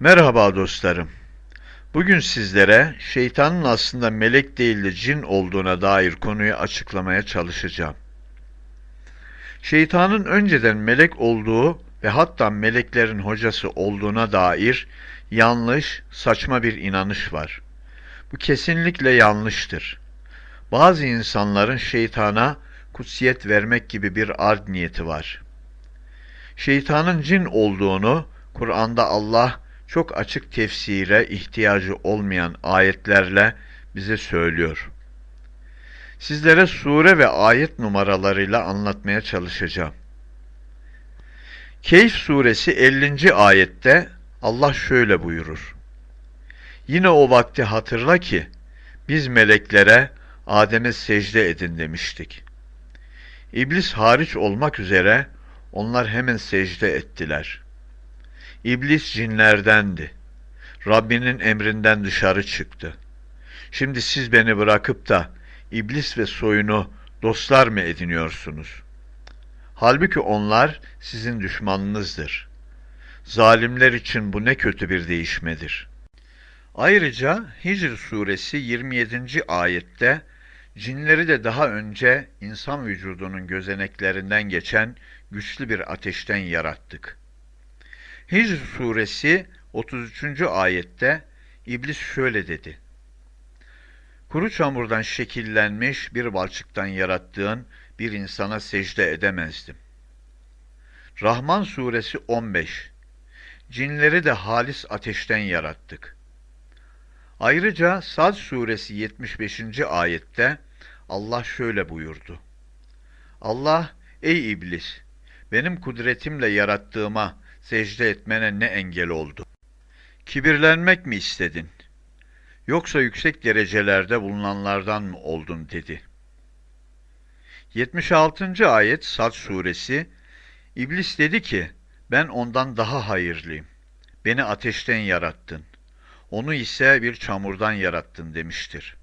Merhaba dostlarım. Bugün sizlere şeytanın aslında melek değil de cin olduğuna dair konuyu açıklamaya çalışacağım. Şeytanın önceden melek olduğu ve hatta meleklerin hocası olduğuna dair yanlış, saçma bir inanış var. Bu kesinlikle yanlıştır. Bazı insanların şeytana kutsiyet vermek gibi bir ard niyeti var. Şeytanın cin olduğunu Kur'an'da Allah çok açık tefsire ihtiyacı olmayan ayetlerle bize söylüyor. Sizlere sure ve ayet numaralarıyla anlatmaya çalışacağım. Keyf suresi 50. ayette Allah şöyle buyurur. Yine o vakti hatırla ki biz meleklere Adem'e secde edin demiştik. İblis hariç olmak üzere onlar hemen secde ettiler. İblis cinlerdendi. Rabbinin emrinden dışarı çıktı. Şimdi siz beni bırakıp da iblis ve soyunu dostlar mı ediniyorsunuz? Halbuki onlar sizin düşmanınızdır. Zalimler için bu ne kötü bir değişmedir. Ayrıca Hicr suresi 27. ayette cinleri de daha önce insan vücudunun gözeneklerinden geçen güçlü bir ateşten yarattık. Hicr suresi 33. ayette İblis şöyle dedi. Kuru çamurdan şekillenmiş bir balçıktan yarattığın bir insana secde edemezdim. Rahman suresi 15 Cinleri de halis ateşten yarattık. Ayrıca Sad suresi 75. ayette Allah şöyle buyurdu. Allah, ey iblis, benim kudretimle yarattığıma secde etmene ne engel oldu? Kibirlenmek mi istedin? Yoksa yüksek derecelerde bulunanlardan mı oldun dedi. 76. ayet Sad suresi İblis dedi ki ben ondan daha hayırlıyım. Beni ateşten yarattın. Onu ise bir çamurdan yarattın demiştir.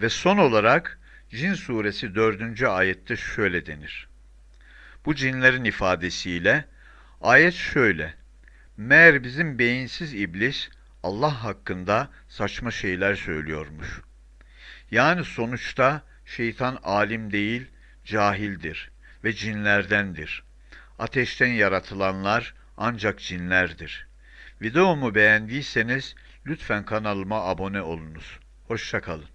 Ve son olarak Cin suresi 4. ayette şöyle denir. Bu cinlerin ifadesiyle ayet şöyle. Meğer bizim beyinsiz iblis Allah hakkında saçma şeyler söylüyormuş. Yani sonuçta şeytan alim değil, cahildir ve cinlerdendir. Ateşten yaratılanlar ancak cinlerdir. Videomu beğendiyseniz lütfen kanalıma abone olunuz. Hoşçakalın.